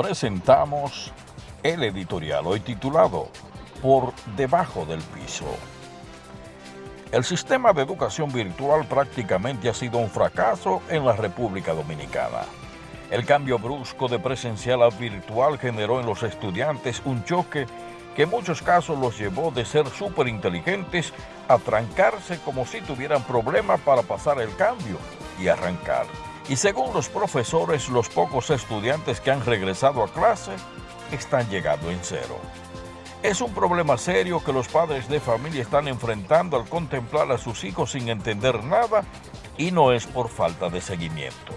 presentamos el editorial hoy titulado Por debajo del piso. El sistema de educación virtual prácticamente ha sido un fracaso en la República Dominicana. El cambio brusco de presencial a virtual generó en los estudiantes un choque que en muchos casos los llevó de ser súper inteligentes a trancarse como si tuvieran problemas para pasar el cambio y arrancar. Y según los profesores, los pocos estudiantes que han regresado a clase están llegando en cero. Es un problema serio que los padres de familia están enfrentando al contemplar a sus hijos sin entender nada y no es por falta de seguimiento.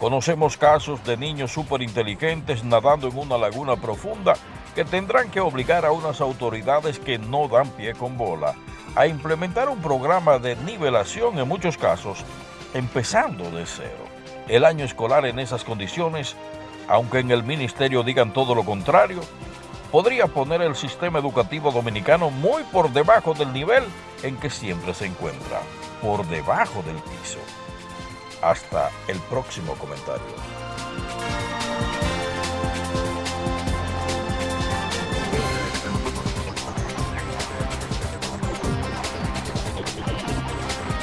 Conocemos casos de niños súper inteligentes nadando en una laguna profunda que tendrán que obligar a unas autoridades que no dan pie con bola a implementar un programa de nivelación en muchos casos, empezando de cero. El año escolar en esas condiciones, aunque en el ministerio digan todo lo contrario, podría poner el sistema educativo dominicano muy por debajo del nivel en que siempre se encuentra, por debajo del piso. Hasta el próximo comentario.